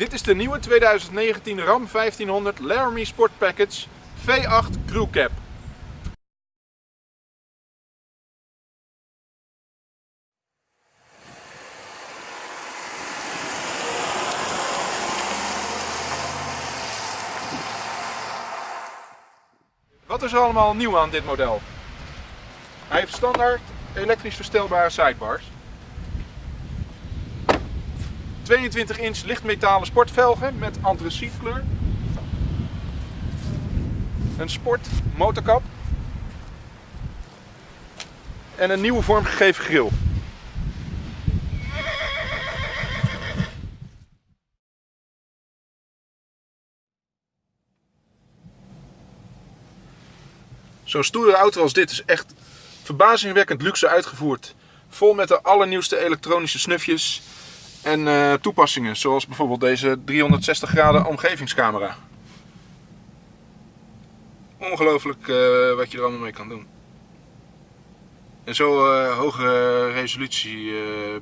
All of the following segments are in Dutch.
Dit is de nieuwe 2019 Ram 1500 Laramie Sport Package V8 Crew Cab. Wat is er allemaal nieuw aan dit model? Hij heeft standaard elektrisch verstelbare sidebars. 22 inch lichtmetalen sportvelgen met antracietkleur. Een sport motorkap. En een nieuwe vormgegeven grill. Zo'n stoere auto als dit is echt verbazingwekkend luxe uitgevoerd. Vol met de allernieuwste elektronische snufjes en uh, toepassingen. Zoals bijvoorbeeld deze 360 graden omgevingscamera. Ongelooflijk uh, wat je er allemaal mee kan doen. En zo uh, hoge resolutie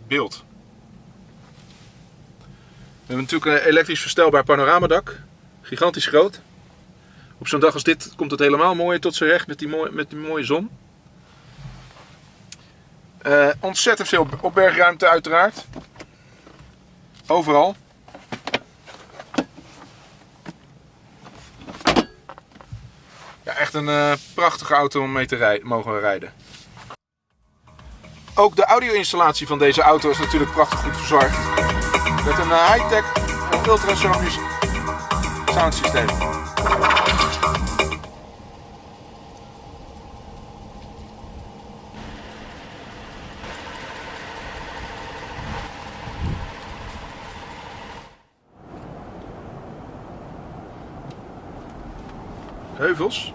beeld. We hebben natuurlijk een elektrisch verstelbaar panoramadak. Gigantisch groot. Op zo'n dag als dit komt het helemaal mooi tot zijn recht met die, met die mooie zon. Ontzettend veel opbergruimte uiteraard. Overal. Ja, echt een uh, prachtige auto om mee te mogen rijden. Ook de audio-installatie van deze auto is natuurlijk prachtig goed verzorgd. Met een uh, high-tech ultrasonisch soundsysteem. Heuvels?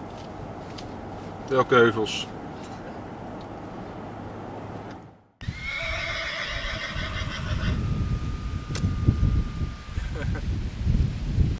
Welke heuvels?